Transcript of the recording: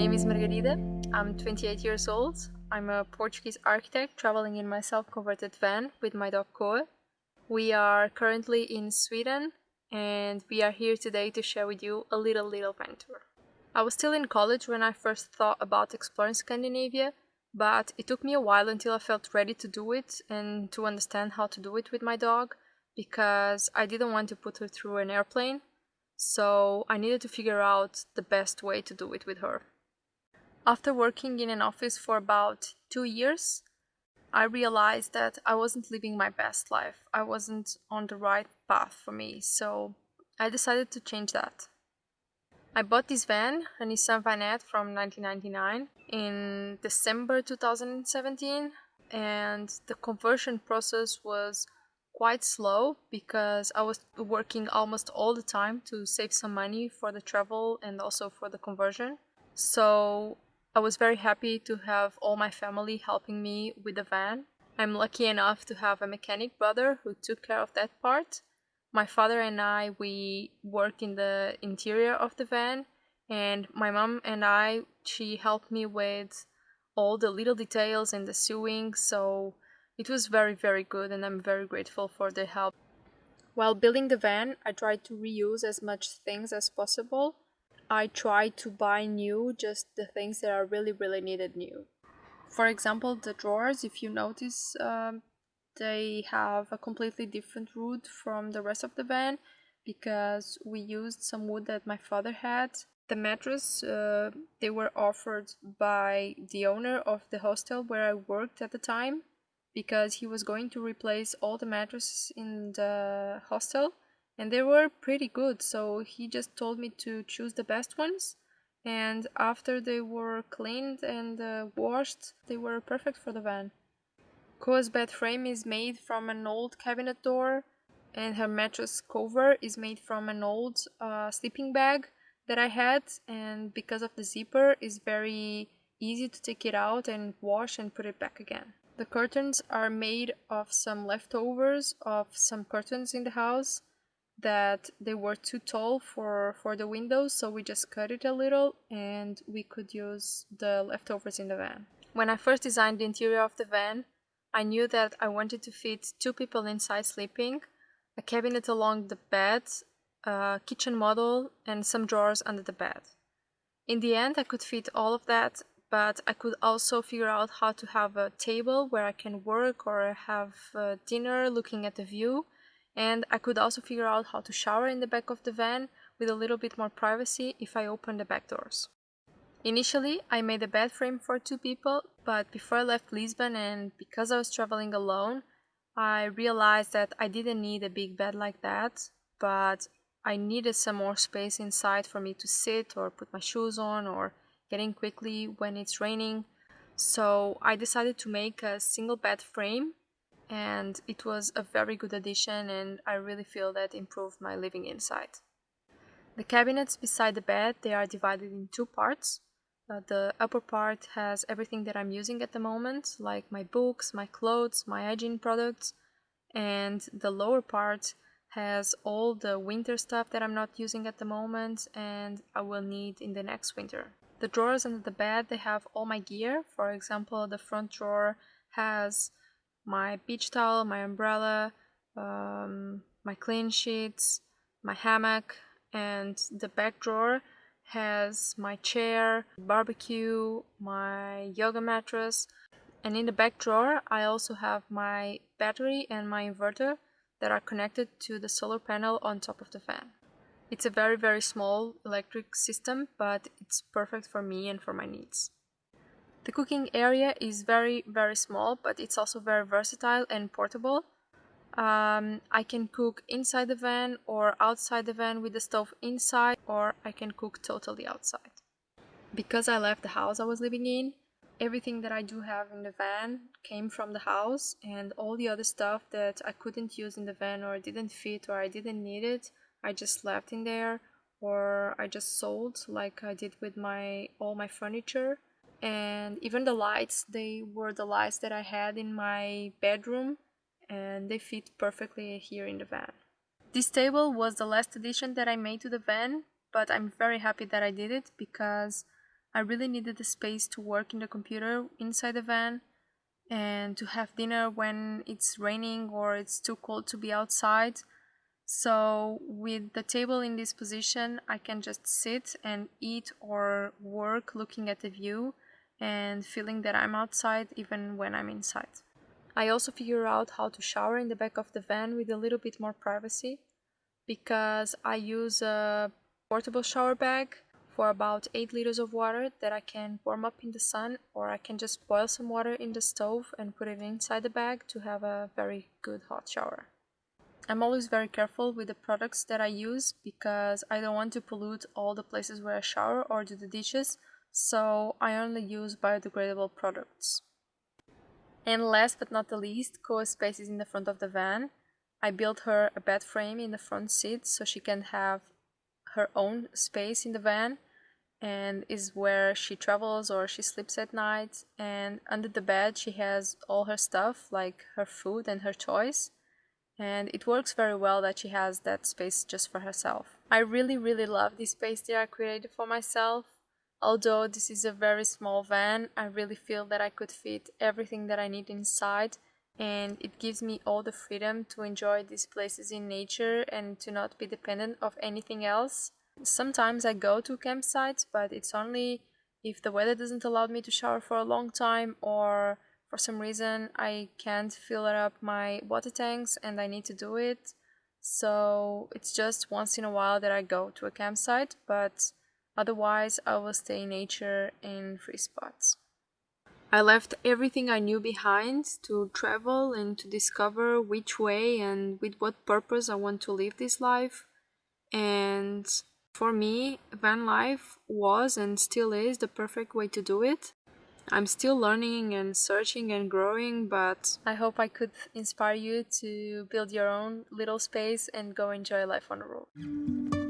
name is Margarida. I'm 28 years old. I'm a Portuguese architect traveling in my self-converted van with my dog Koa. We are currently in Sweden and we are here today to share with you a little little van tour. I was still in college when I first thought about exploring Scandinavia, but it took me a while until I felt ready to do it and to understand how to do it with my dog because I didn't want to put her through an airplane, so I needed to figure out the best way to do it with her. After working in an office for about two years, I realized that I wasn't living my best life. I wasn't on the right path for me, so I decided to change that. I bought this van, a Nissan Vanette from 1999, in December 2017, and the conversion process was quite slow because I was working almost all the time to save some money for the travel and also for the conversion. So I was very happy to have all my family helping me with the van. I'm lucky enough to have a mechanic brother who took care of that part. My father and I, we worked in the interior of the van and my mom and I, she helped me with all the little details and the sewing. So it was very, very good and I'm very grateful for the help. While building the van, I tried to reuse as much things as possible. I try to buy new, just the things that are really, really needed new. For example, the drawers, if you notice, um, they have a completely different wood from the rest of the van because we used some wood that my father had. The mattress, uh, they were offered by the owner of the hostel where I worked at the time because he was going to replace all the mattresses in the hostel and they were pretty good so he just told me to choose the best ones and after they were cleaned and uh, washed they were perfect for the van. Koa's bed frame is made from an old cabinet door and her mattress cover is made from an old uh, sleeping bag that I had and because of the zipper is very easy to take it out and wash and put it back again. The curtains are made of some leftovers of some curtains in the house that they were too tall for, for the windows, so we just cut it a little and we could use the leftovers in the van. When I first designed the interior of the van, I knew that I wanted to fit two people inside sleeping, a cabinet along the bed, a kitchen model, and some drawers under the bed. In the end, I could fit all of that but I could also figure out how to have a table where I can work or have uh, dinner looking at the view and I could also figure out how to shower in the back of the van with a little bit more privacy if I open the back doors. Initially, I made a bed frame for two people, but before I left Lisbon and because I was traveling alone, I realized that I didn't need a big bed like that, but I needed some more space inside for me to sit or put my shoes on or getting quickly when it's raining. So I decided to make a single bed frame and it was a very good addition and I really feel that improved my living inside. The cabinets beside the bed, they are divided in two parts. Uh, the upper part has everything that I'm using at the moment, like my books, my clothes, my hygiene products, and the lower part has all the winter stuff that I'm not using at the moment and I will need in the next winter. The drawers under the bed, they have all my gear. For example, the front drawer has my beach towel, my umbrella, um, my clean sheets, my hammock, and the back drawer has my chair, barbecue, my yoga mattress, and in the back drawer I also have my battery and my inverter that are connected to the solar panel on top of the fan. It's a very, very small electric system, but it's perfect for me and for my needs. The cooking area is very, very small, but it's also very versatile and portable. Um, I can cook inside the van or outside the van with the stove inside, or I can cook totally outside. Because I left the house I was living in, everything that I do have in the van came from the house, and all the other stuff that I couldn't use in the van or didn't fit or I didn't need it, I just left in there or I just sold like I did with my all my furniture and even the lights they were the lights that I had in my bedroom and they fit perfectly here in the van. This table was the last addition that I made to the van but I'm very happy that I did it because I really needed the space to work in the computer inside the van and to have dinner when it's raining or it's too cold to be outside. So with the table in this position, I can just sit and eat or work looking at the view and feeling that I'm outside even when I'm inside. I also figure out how to shower in the back of the van with a little bit more privacy because I use a portable shower bag for about 8 liters of water that I can warm up in the sun or I can just boil some water in the stove and put it inside the bag to have a very good hot shower. I'm always very careful with the products that I use because I don't want to pollute all the places where I shower or do the dishes, so I only use biodegradable products. And last but not the least, Koa space is in the front of the van. I built her a bed frame in the front seat so she can have her own space in the van and is where she travels or she sleeps at night and under the bed she has all her stuff like her food and her toys and it works very well that she has that space just for herself. I really really love this space that I created for myself. Although this is a very small van, I really feel that I could fit everything that I need inside and it gives me all the freedom to enjoy these places in nature and to not be dependent of anything else. Sometimes I go to campsites, but it's only if the weather doesn't allow me to shower for a long time or for some reason I can't fill up my water tanks and I need to do it. So it's just once in a while that I go to a campsite, but otherwise I will stay in nature in free spots. I left everything I knew behind to travel and to discover which way and with what purpose I want to live this life. And for me, van life was and still is the perfect way to do it. I'm still learning and searching and growing, but I hope I could inspire you to build your own little space and go enjoy life on the road.